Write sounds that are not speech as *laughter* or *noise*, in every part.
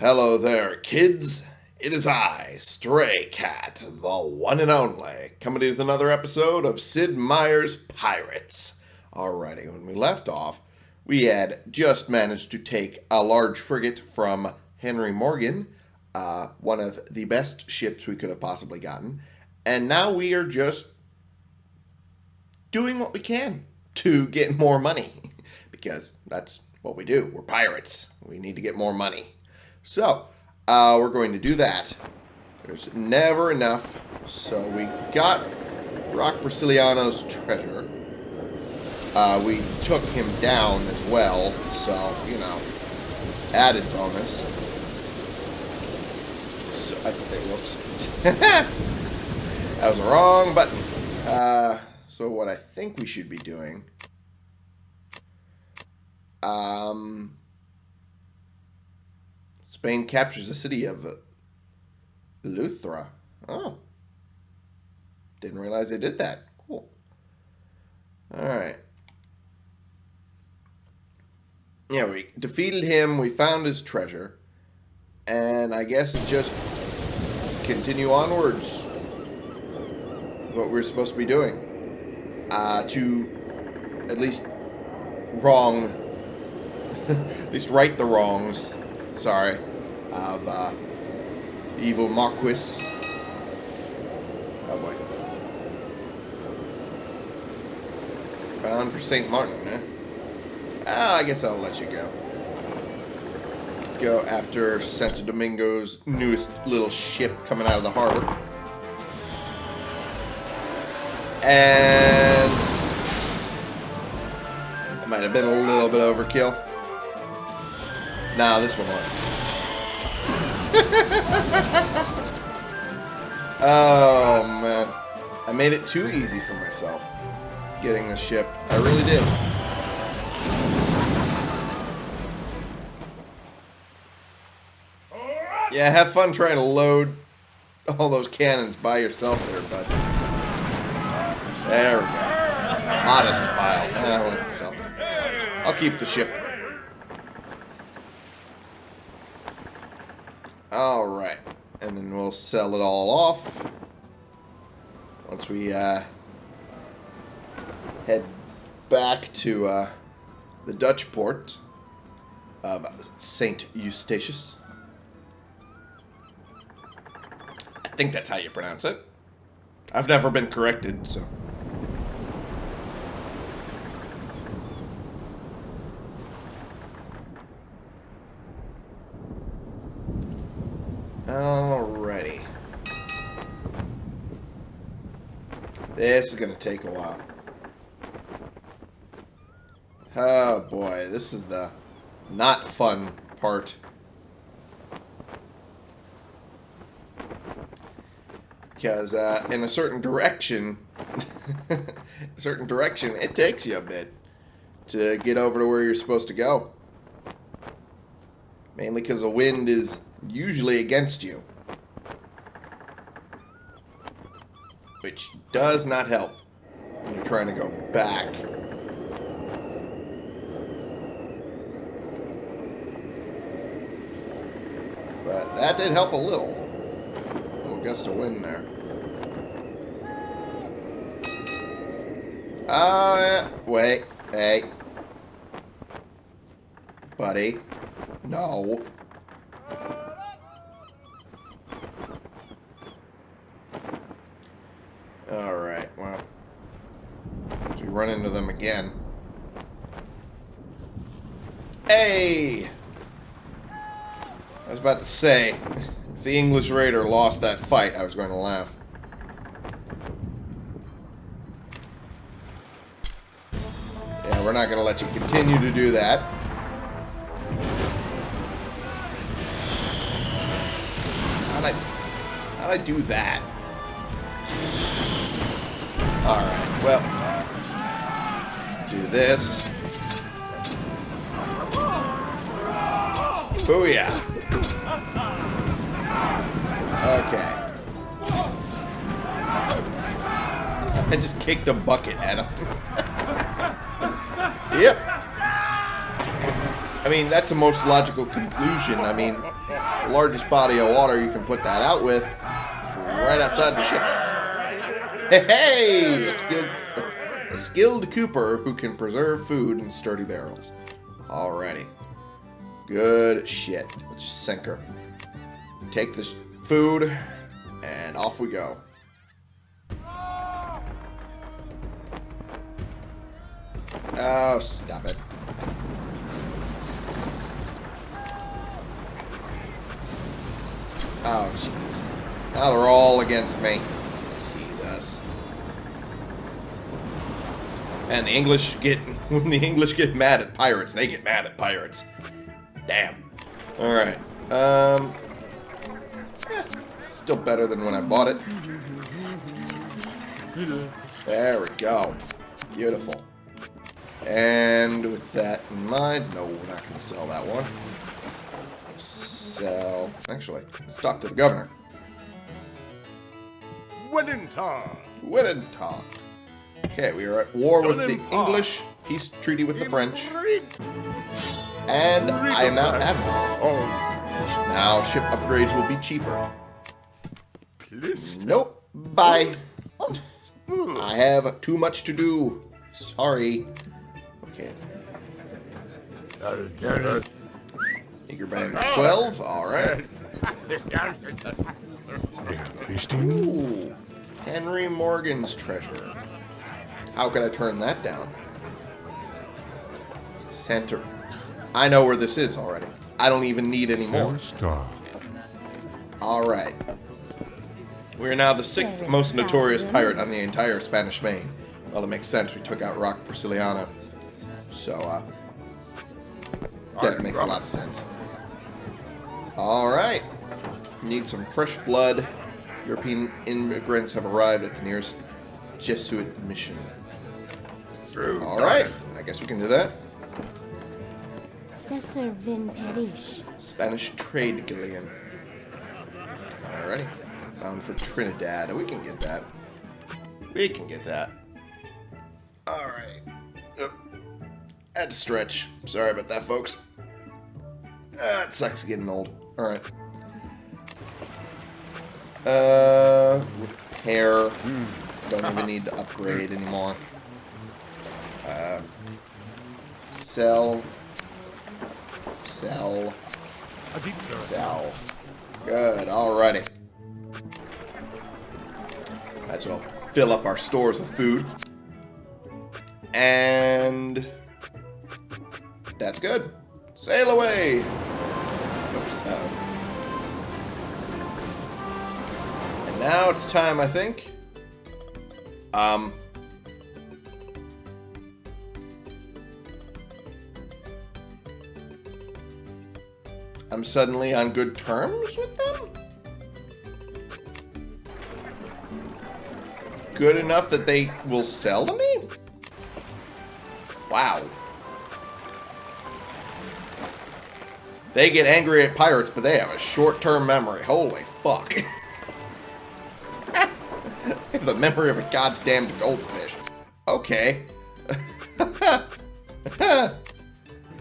Hello there, kids. It is I, Stray Cat, the one and only, coming with another episode of Sid Meier's Pirates. Alrighty, when we left off, we had just managed to take a large frigate from Henry Morgan, uh, one of the best ships we could have possibly gotten, and now we are just doing what we can to get more money, *laughs* because that's what we do. We're pirates. We need to get more money. So, uh, we're going to do that. There's never enough. So we got Rock Brasiliano's treasure. Uh, we took him down as well. So, you know, added bonus. So, I think, whoops. *laughs* that was the wrong button. Uh, so what I think we should be doing... Um, Spain captures the city of Eleuthera. Oh. Didn't realize they did that. Cool. Alright. Yeah, we defeated him, we found his treasure, and I guess it's just continue onwards what we're supposed to be doing. Uh, to at least wrong, *laughs* at least right the wrongs, sorry, of uh, evil Marquis. Oh boy. Bound for St. Martin, eh? Ah, I guess I'll let you go. Go after Santo Domingo's newest little ship coming out of the harbor. And... It might have been a little bit overkill. Nah, this one was. Oh, man. I made it too easy for myself getting the ship. I really did. Yeah, have fun trying to load all those cannons by yourself there, bud. There we go. Modest pile. I'll keep the ship. Alright. And then we'll sell it all off. Once we uh, head back to uh, the Dutch port of St. Eustatius. I think that's how you pronounce it. I've never been corrected, so... Alrighty. This is going to take a while. Oh boy, this is the not fun part. Because uh, in a certain direction, *laughs* a certain direction, it takes you a bit to get over to where you're supposed to go. Mainly because the wind is usually against you. Which does not help when you're trying to go back. But that did help a little. A little gust of wind there. Uh, wait. Hey. Buddy. No. Alright, well. We run into them again. Hey! I was about to say, if the English Raider lost that fight, I was going to laugh. Yeah, we're not going to let you continue to do that. How'd I, how'd I do that? Alright, well. Do this. Booyah! Okay. I just kicked a bucket at him. *laughs* yep. I mean, that's the most logical conclusion. I mean, the largest body of water you can put that out with right outside the ship. Hey! A skilled, a skilled cooper who can preserve food in sturdy barrels. Alrighty. Good shit. Let's just sink her. Take this food, and off we go. Oh, stop it. Oh, jeez. Now they're all against me. Jesus. And the English get... *laughs* When the English get mad at pirates, they get mad at pirates. Damn. Alright. Um... Yeah, still better than when I bought it. There we go. Beautiful. And with that in mind, no, we're not going to sell that one. Sell. Actually, let's talk to the governor. Wellington. Wellington. Okay, we are at war with the English, peace treaty with the French, and I am now admiral. Now ship upgrades will be cheaper. Nope. Bye. I have too much to do. Sorry. Okay. Eager Band 12. Alright. *laughs* Ooh. Henry Morgan's treasure. How could I turn that down? Center. I know where this is already. I don't even need any more. Alright. We are now the sixth most notorious pirate on the entire Spanish Main. Well, it makes sense. We took out Rock Brasiliano. So, uh, that makes a lot of sense. Alright. Need some fresh blood. European immigrants have arrived at the nearest Jesuit mission. Alright. I guess we can do that. Cesar Vin Perish. Spanish trade galleon. Alrighty. Bound for Trinidad. We can get that. We can get that. Alright. Yep. Had to stretch. Sorry about that, folks. Ah, it sucks getting old. Alright. Uh, repair. Don't even need to upgrade anymore. Uh, sell. Sell. Sell. Good, alrighty. Might as well fill up our stores with food. And that's good. Sail away. Oops. Uh -oh. And now it's time, I think. Um. I'm suddenly on good terms with them? Good enough that they will sell to me? Wow. They get angry at pirates, but they have a short-term memory. Holy fuck. *laughs* have the memory of a goddamn goldfish. Okay. *laughs*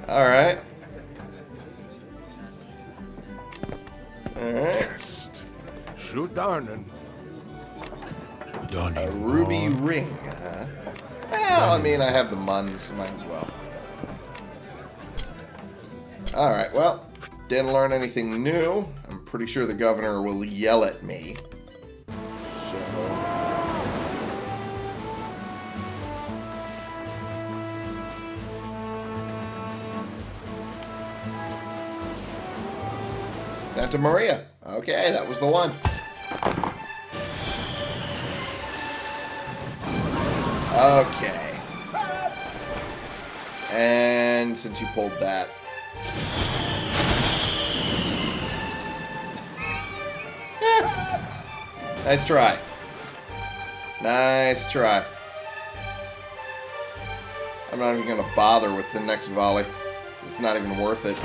Alright. Alright. Test. Shoot down A ruby ring, huh? Well, I mean, I have the muns, might as well. Alright, well, didn't learn anything new. I'm pretty sure the governor will yell at me. Santa Maria. Okay, that was the one. Okay. And since you pulled that... *laughs* nice try. Nice try. I'm not even going to bother with the next volley. It's not even worth it.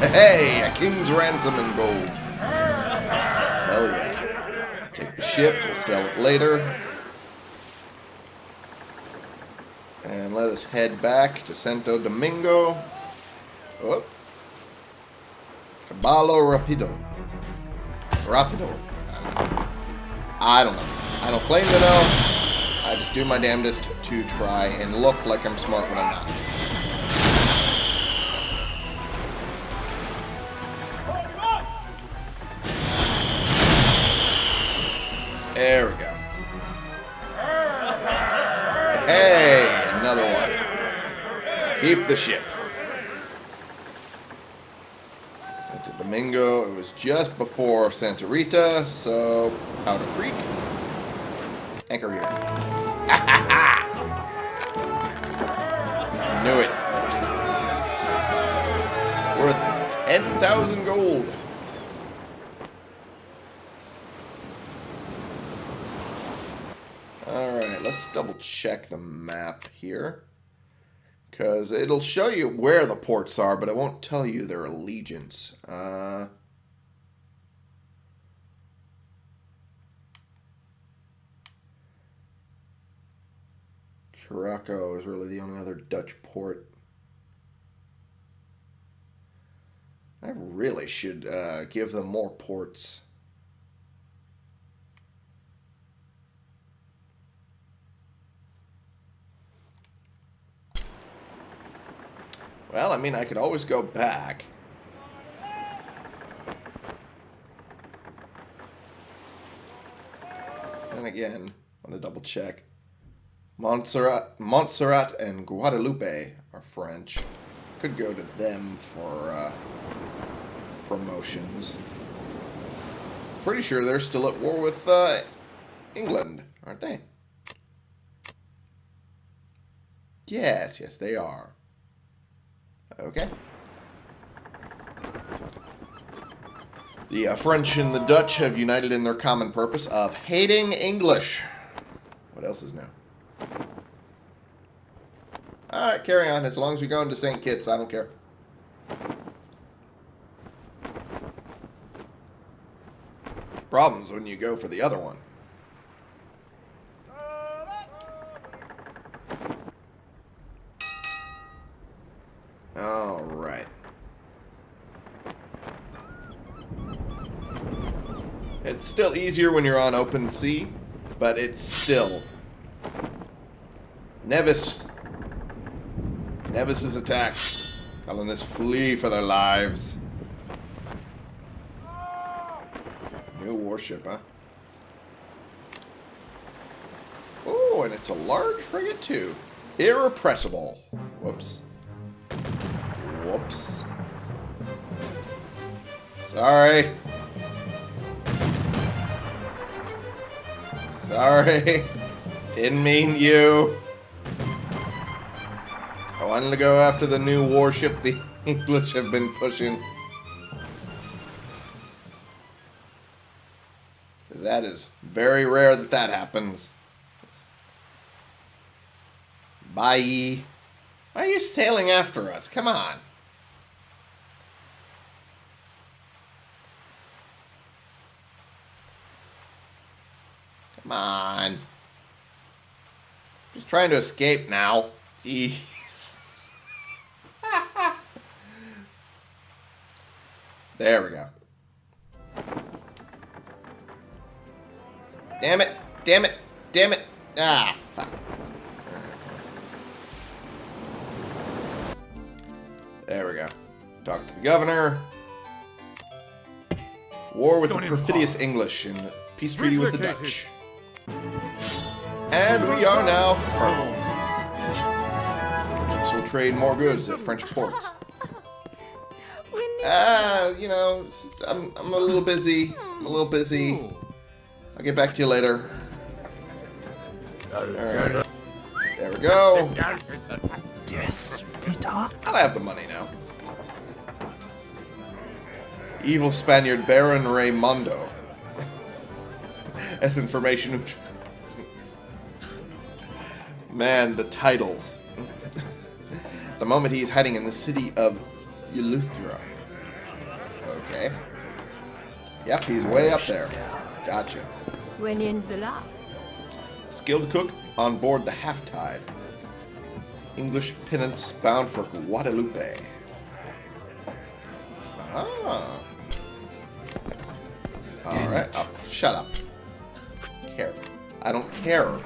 Hey, a king's ransom in gold. Hell yeah. Take the ship, we'll sell it later. And let us head back to Santo Domingo. Oh. Caballo Rapido. Rapido. I don't know. I don't claim to know. I just do my damnedest to try and look like I'm smart when I'm not. There we go. Hey, another one. Keep the ship. Santa Domingo, it was just before Santa Rita, so out of Creek. Anchor here. *laughs* Knew it. Worth 10,000 gold. Alright, let's double check the map here. Because it'll show you where the ports are, but it won't tell you their allegiance. Uh, Curaçao is really the only other Dutch port. I really should uh, give them more ports. Well, I mean, I could always go back. Then again, I want to double check. Montserrat, Montserrat and Guadeloupe are French. Could go to them for uh, promotions. Pretty sure they're still at war with uh, England, aren't they? Yes, yes, they are. Okay. The uh, French and the Dutch have united in their common purpose of hating English. What else is new? Alright, carry on. As long as you're going to St. Kitts, I don't care. Problems when you go for the other one. Alright. It's still easier when you're on open sea, but it's still... Nevis. Nevis is attacked. Colonists flee for their lives. New warship, huh? Oh, and it's a large frigate too. Irrepressible. Whoops. Whoops. Sorry. Sorry. Didn't mean you. I wanted to go after the new warship the *laughs* English have been pushing. Because that is very rare that that happens. Bye. Why are you sailing after us? Come on. On. Just trying to escape now. Jeez. *laughs* there we go. Damn it. Damn it. Damn it. Ah, fuck. There we go. Talk to the governor. War with Don't the perfidious. English and peace treaty with the. Dutch. And we are now colonel. Merchants will trade more goods at French ports. *laughs* Ah, you know, s- I'm, I'm a little busy. I'm a little busy. I'll get back to you later. Alright. There we go. Yes, Peter. I'll have the money now. Evil Spaniard Baron Raymondo. As information. Man, the titles. At the moment, he's hiding in the city of Eleuthera. Okay. Yep, he's way up there. Gotcha. When in the lab. Skilled cook on board the Half Tide. English penance bound for Guadeloupe. Ah. Alright. Oh, shut up. Care. I don't care.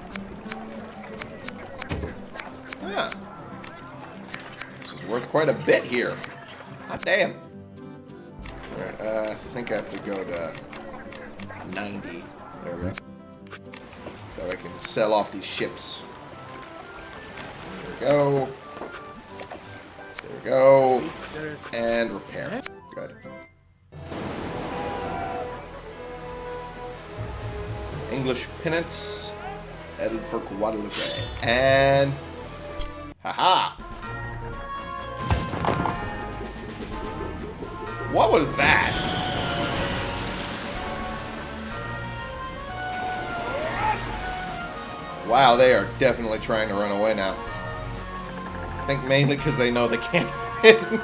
Ah. This is worth quite a bit here. Hot damn. Alright, uh, I think I have to go to 90. There we go. So I can sell off these ships. There we go. There we go. And repair. Good. English Penance. Headed for Guadeloupe. And... Haha! What was that? Wow, they are definitely trying to run away now. I think mainly because they know they can't *laughs* win.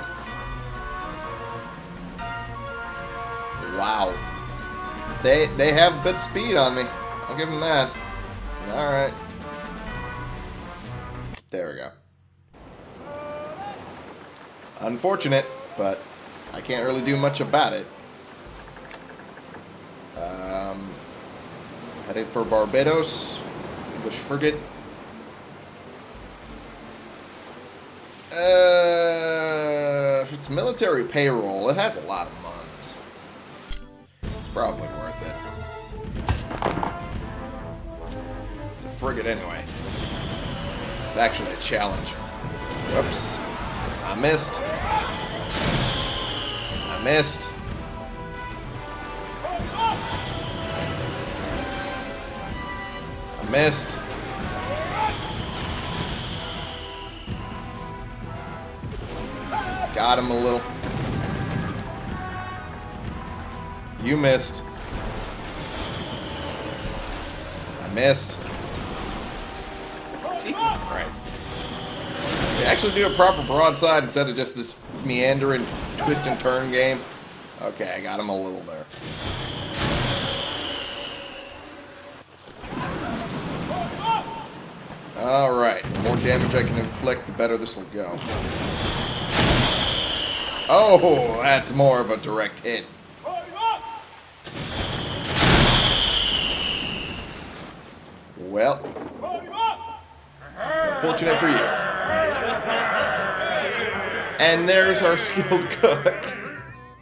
wow. They they have of speed on me. I'll give him that. Alright. There we go. Unfortunate, but I can't really do much about it. Um, heading for Barbados. English frigate. Uh, if it's military payroll, it has a lot of mons. It's probably worth it. Frigate anyway. It's actually a challenge. Whoops. I missed. I missed. I missed. Got him a little. You missed. I missed. Jesus Christ. They actually do a proper broadside instead of just this meandering twist and turn game. Okay, I got him a little there. Alright, the more damage I can inflict, the better this will go. Oh, that's more of a direct hit. Well, it's unfortunate for you. And there's our skilled cook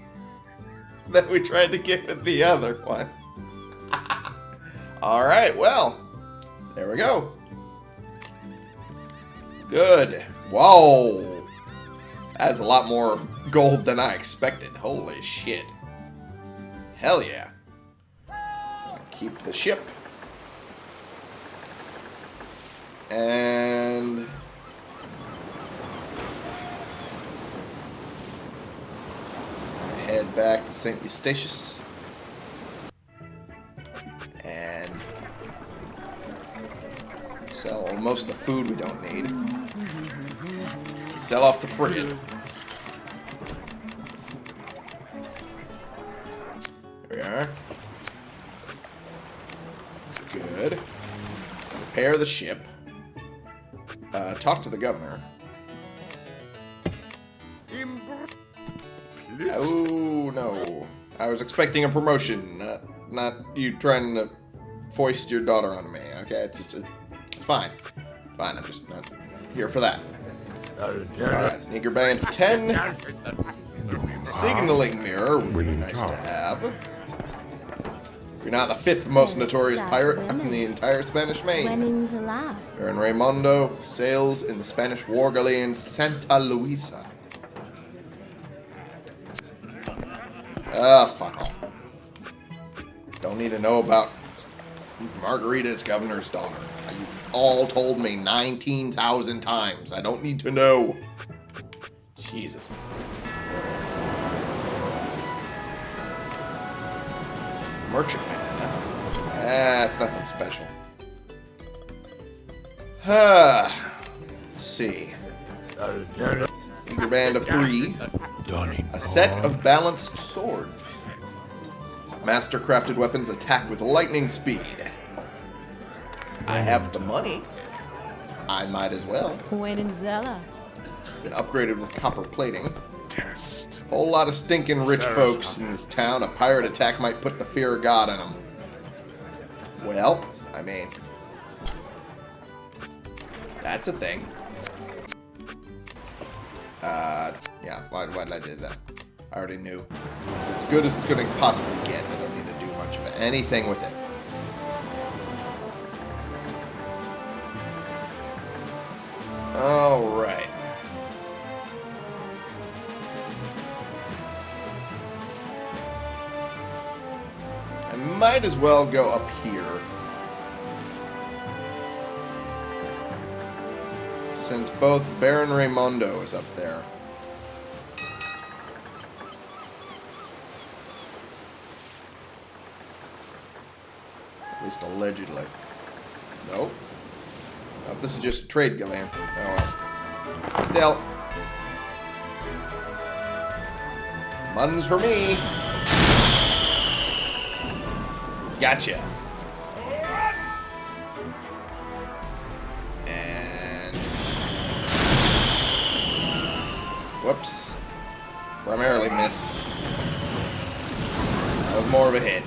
*laughs* that we tried to get with the other one. *laughs* Alright, well, there we go. Good. Whoa. That's a lot more gold than I expected. Holy shit. Hell yeah. Keep the ship. And... Head back to St. Eustatius. And... Sell most of the food we don't need. Sell off the frigate. There we are. Good. Repair the ship. Uh, talk to the governor. Oh, no. I was expecting a promotion, not, not you trying to foist your daughter on me. Okay, it's, it's, it's fine. Fine, I'm just not here for that. Alright, Nigger Band 10. Signaling mirror would be nice to have. You're not the fifth most notorious pirate in the entire Spanish Main. Winning's allowed. Baron Raymondo sails in the Spanish war galleon Santa Luisa. Ah, fuck off. Don't need to know about Margarita's governor's daughter. You've all told me 19,000 times. I don't need to know. Jesus. Merchantman. That's nothing special. Ah, let's see. Your band of three. A set of balanced swords. Master-crafted weapons attack with lightning speed. I hmm. have the money. I might as well. Winning's Zella. Been upgraded with copper plating. test. Whole lot of stinking rich Sarah's folks in this town. A pirate attack might put the fear of God in them. Well, I mean, that's a thing. Uh, yeah, why, why did I do that? I already knew. It's as good as it's going to possibly get. I don't need to do much of anything with it. All right. I might as well go up here. Both Baron Raymondo is up there. At least allegedly. Nope. This is just a trade galleon. Oh well. Still. Muns for me. Gotcha. Whoops. Primarily miss. That was more of a hit.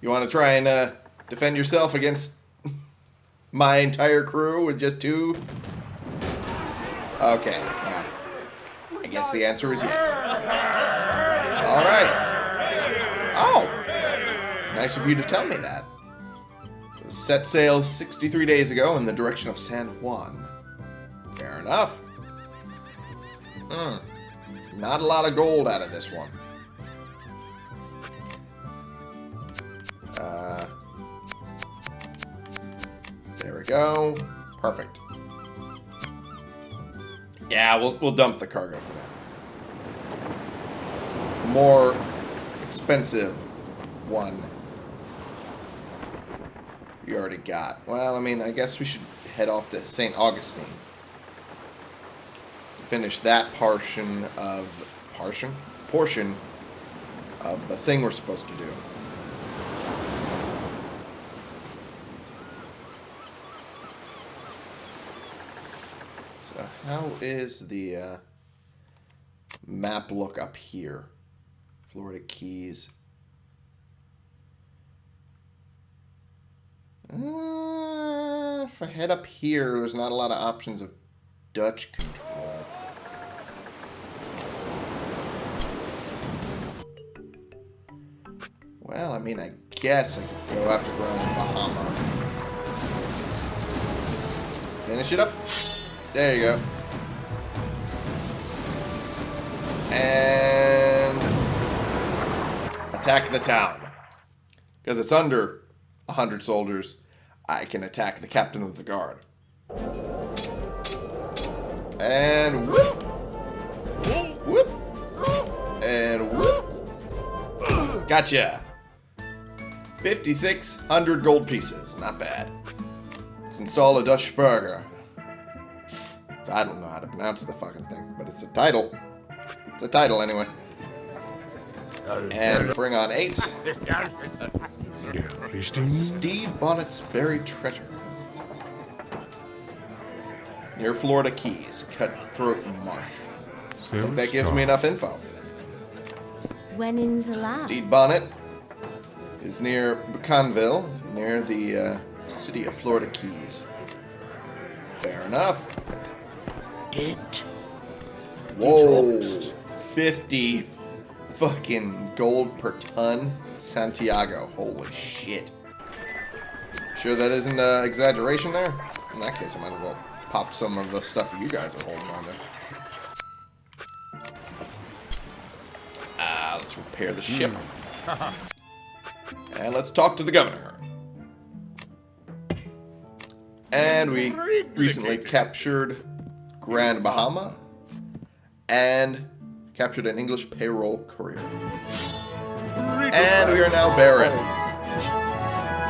You want to try and uh, defend yourself against *laughs* my entire crew with just two? Okay, yeah. I guess the answer is yes. All right. Oh, nice of you to tell me that. Set sail 63 days ago in the direction of San Juan. Fair enough. Hmm. Not a lot of gold out of this one. Uh, there we go. Perfect. Yeah, we'll, we'll dump the cargo for now. More expensive one we already got. Well, I mean, I guess we should head off to St. Augustine. Finish that portion of portion portion of the thing we're supposed to do. So how is the uh, map look up here? Florida Keys. Uh, if I head up here, there's not a lot of options of Dutch control. Well, I mean, I guess I could go after Grand Bahama. Finish it up. There you go. And attack the town. Because it's under 100 soldiers, I can attack the captain of the guard. And whoop! Whoop! And whoop! Gotcha! 5,600 gold pieces. Not bad. Let's install a Dutch burgher. I don't know how to pronounce the fucking thing, but it's a title. It's a title anyway. And bring on eight. *laughs* Stede Bonnet's buried treasure. Near Florida Keys, Cutthroat Mark. I think that gives me enough info. When in Zala. Steed Bonnet is near Bucanville, near the uh, city of Florida Keys. Fair enough. Dent. Whoa. 50 fucking gold per ton. Santiago. Holy shit. Sure that isn't uh, exaggeration there? In that case, I might as well pop some of the stuff you guys are holding on to. Ah, let's repair the ship. *laughs* and let's talk to the governor. And we recently captured Grand Bahama and captured an English payroll courier. And we are now Baron.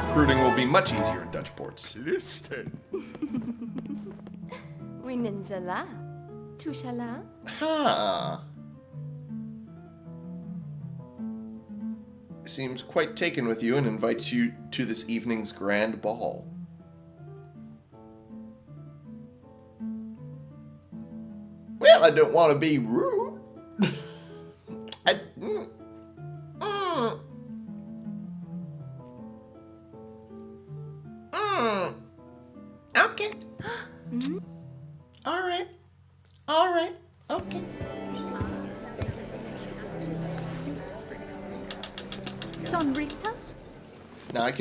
Recruiting will be much easier in Dutch ports. Listen. *laughs* Women Zala. Tushala. Huh. Seems quite taken with you and invites you to this evening's grand ball. Well, I don't want to be rude.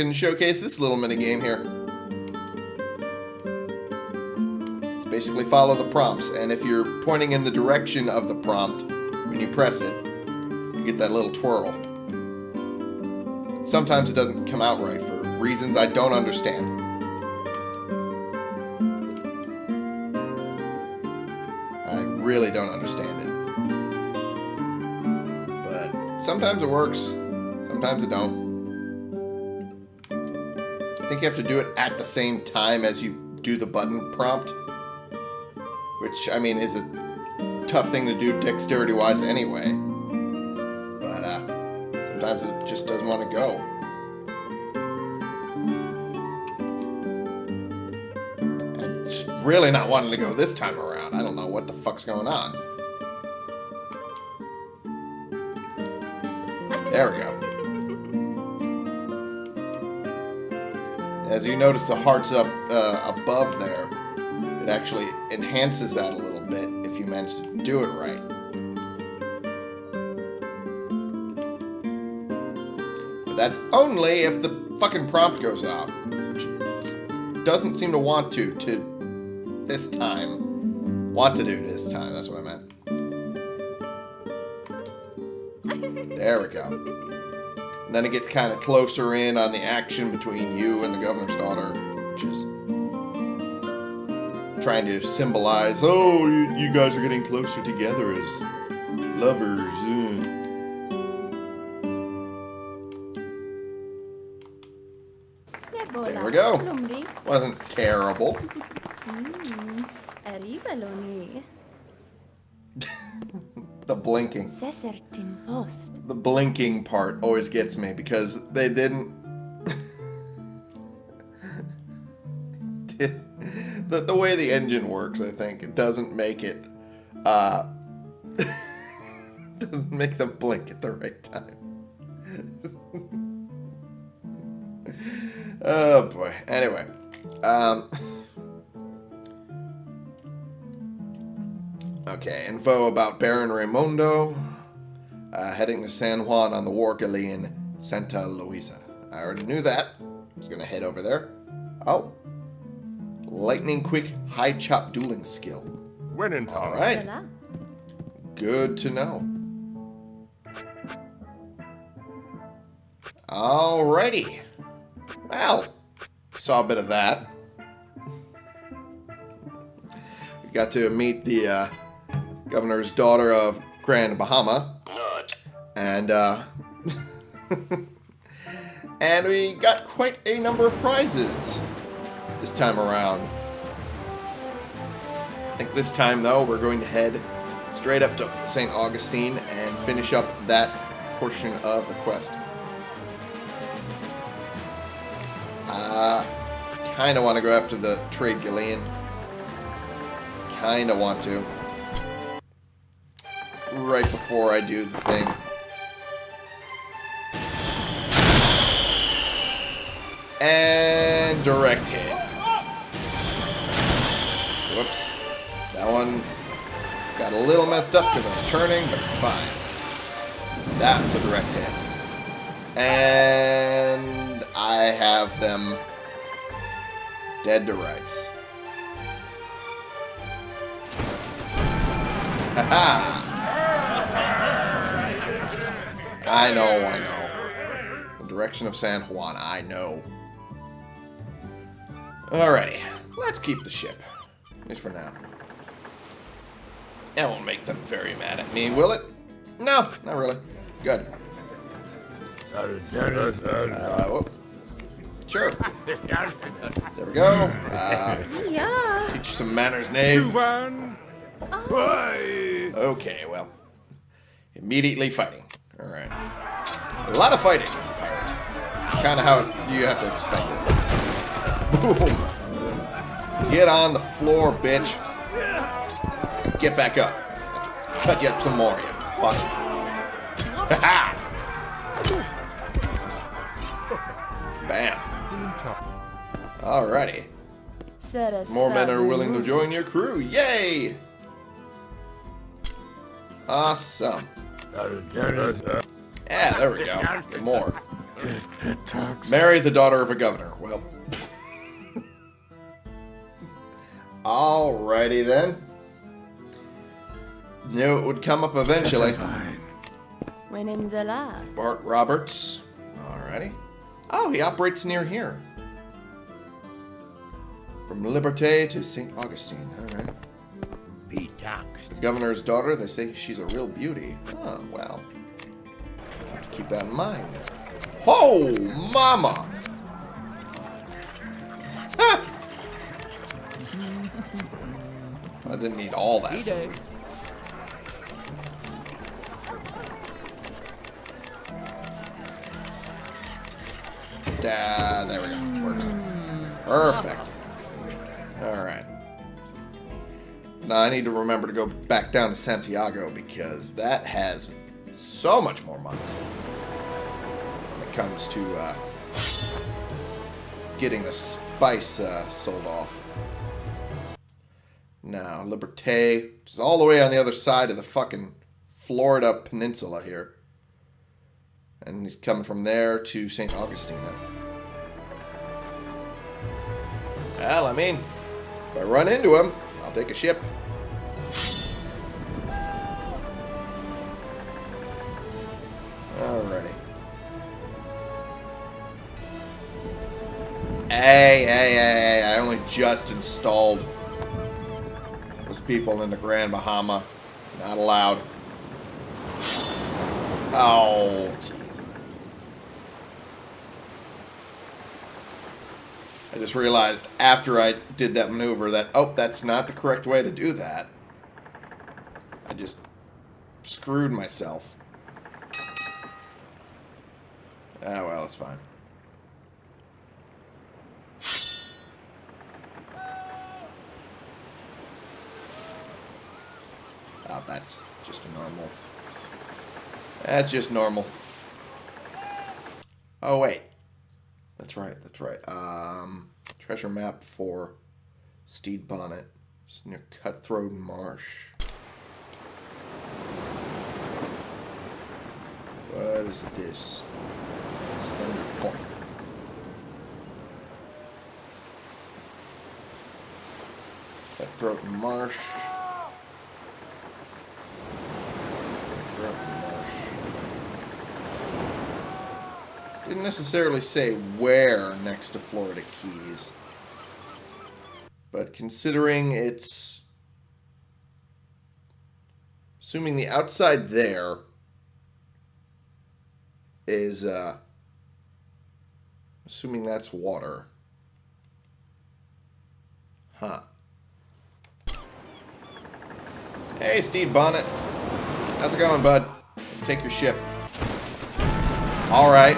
Can showcase this little mini game here. It's basically follow the prompts, and if you're pointing in the direction of the prompt when you press it, you get that little twirl. Sometimes it doesn't come out right for reasons I don't understand. I really don't understand it. But sometimes it works, sometimes it don't. I think you have to do it at the same time as you do the button prompt. Which, I mean, is a tough thing to do dexterity-wise anyway. But, uh, sometimes it just doesn't want to go. Really not wanting to go this time around. I don't know what the fuck's going on. There we go. As you notice the hearts up uh, above there, it actually enhances that a little bit if you manage to do it right. But that's only if the fucking prompt goes out. Doesn't seem to want to, to this time. Want to do this time, that's what I meant. *laughs* There we go. And then it gets kind of closer in on the action between you and the governor's daughter, which is trying to symbolize, oh, you, you guys are getting closer together as lovers. uh." There we go. Wasn't terrible. *laughs* *laughs* The blinking. The blinking part always gets me because they didn't. *laughs* the, the way the engine works, I think, it doesn't make it. Uh, *laughs* doesn't make them blink at the right time. *laughs* oh boy. Anyway. Um. Okay, info about Baron Raymondo. Uh, heading to San Juan on the War Galleon Santa Luisa. I already knew that. I was going to head over there. Oh. Lightning quick high chop dueling skill. When in town. All right. Good to know. Alrighty. Well, saw a bit of that. We got to meet the uh, governor's daughter of Grand Bahama. And, uh, *laughs* and we got quite a number of prizes this time around. I think this time, though, we're going to head straight up to St. Augustine and finish up that portion of the quest. Uh, kind of want to go after the trade galleon. Kind of want to. Right before I do the thing. And direct hit. Whoops. That one got a little messed up because I was turning, but it's fine. That's a direct hit. And I have them dead to rights. Haha! I know, I know. The direction of San Juan, I know. Alrighty, let's keep the ship. At least for now. That won't make them very mad at me, will it? No, not really. Good. Uh. Sure. There we go. Uh, Yeah. teach you some manners, knave. Okay, well. Immediately fighting. Alright. A lot of fighting as a pirate. Kind of how you have to expect it. Boom. Get on the floor, bitch. Get back up. cut you up some more, you fuck. Ha Bam. Alrighty. More men are willing to join your crew. Yay! Awesome. Yeah, there we go. More. This. Marry the daughter of a governor. Well. Alrighty then. Knew it would come up eventually. When in the. Bart Roberts. Alrighty. Oh, he operates near here. From Liberté to St. Augustine. Alright. Pete talks. The governor's daughter, they say she's a real beauty. Oh, well. Have to keep that in mind. Oh, mama! Ah! I didn't need all that. Ah, there we go. Works. Perfect. I need to remember to go back down to Santiago because that has so much more mods when it comes to uh, getting the spice uh, sold off. Now, Liberté, is all the way on the other side of the fucking Florida peninsula here. And he's coming from there to St. Augustina. Well, I mean, if I run into him, I'll take a ship. Alrighty. Hey, hey, hey, hey, I only just installed those people in the Grand Bahama. Not allowed. Oh, jeez. I just realized after I did that maneuver that, oh, that's not the correct way to do that. I just screwed myself. Ah, well, it's fine. Oh, that's just a normal. That's just normal. Oh, wait. That's right, that's right. Um, treasure map for Stede Bonnet. It's near Cutthroat Marsh. What is this? Slender Point. Cutthroat Marsh. Marsh. Didn't necessarily say where next to Florida Keys. But considering it's... Assuming the outside there is, uh... Assuming that's water. Huh. Hey, Steve Bonnet. How's it going, bud? Take your ship. All right.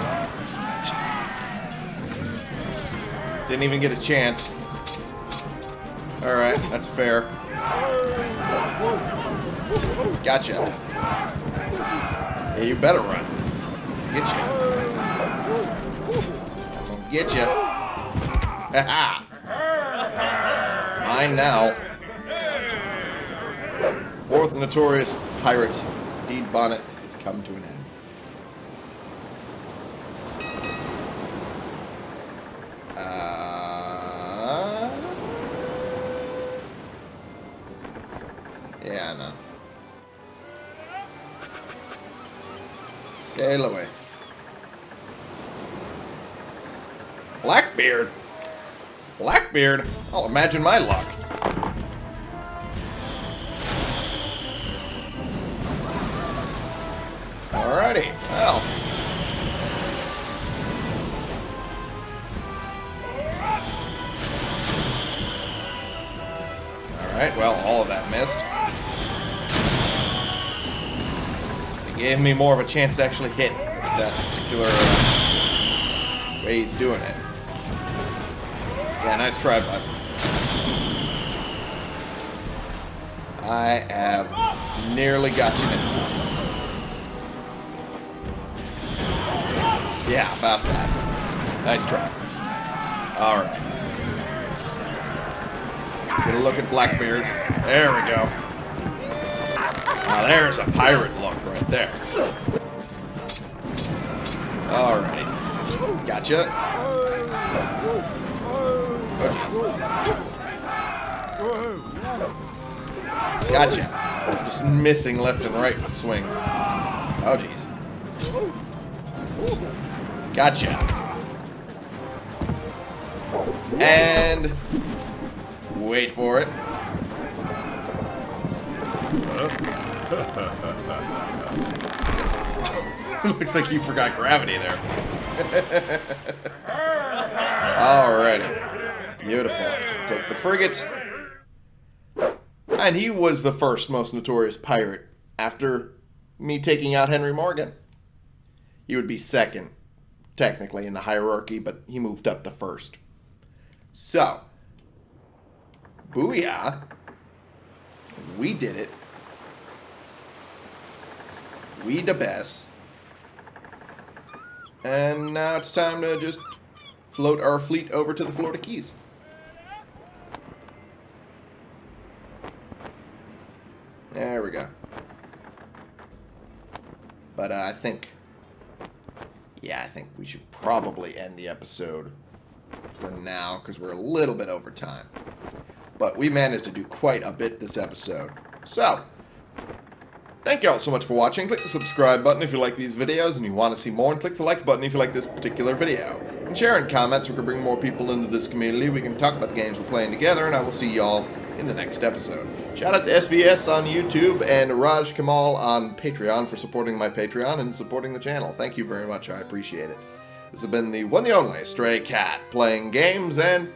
Didn't even get a chance. All right, that's fair. Gotcha. Yeah, you better run. Get you. Get you. Ha *laughs* Mine now. Fourth notorious pirate, Stede Bonnet, has come to an end. Uh, yeah, I know. Sail away. Blackbeard? Blackbeard? I'll imagine my luck. Alrighty, well. Alright, well, all of that missed. It gave me more of a chance to actually hit that particular uh, way he's doing it. Yeah, nice try, bud. I have Nearly got you now. Yeah, about that. Nice try. Alright. Let's get a look at Blackbeard. There we go. Now there's a pirate look right there. Alrighty. Gotcha. Gotcha. Just missing left and right with swings. Oh, jeez. Gotcha. And... Wait for it. *laughs* Looks like you forgot gravity there. *laughs* Alrighty. Beautiful. Take the frigate. And he was the first most notorious pirate after me taking out Henry Morgan. He would be second, technically, in the hierarchy, but he moved up to first. So, booyah. We did it. We the best. And now it's time to just float our fleet over to the Florida Keys. There we go. But uh, I think, yeah, I think we should probably end the episode for now because we're a little bit over time. But we managed to do quite a bit this episode. So, thank you all so much for watching. Click the subscribe button if you like these videos and you want to see more, and click the like button if you like this particular video. And share in comments, we can bring more people into this community. We can talk about the games we're playing together, and I will see y'all in the next episode. Shout out to SVS on YouTube and Raj Kamal on Patreon for supporting my Patreon and supporting the channel. Thank you very much. I appreciate it. This has been the one the only Stray Cat playing games and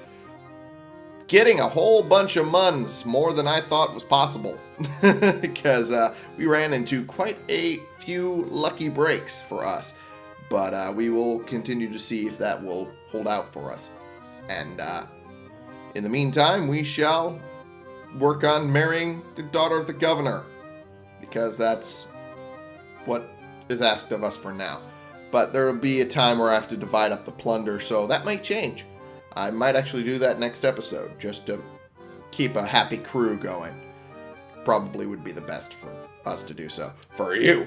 getting a whole bunch of muns, more than I thought was possible. *laughs* because uh, we ran into quite a few lucky breaks for us. But uh, we will continue to see if that will hold out for us. And uh, in the meantime, we shall work on marrying the daughter of the governor. Because that's what is asked of us for now. But there will be a time where I have to divide up the plunder, so that might change. I might actually do that next episode, just to keep a happy crew going. Probably would be the best for us to do so. For you!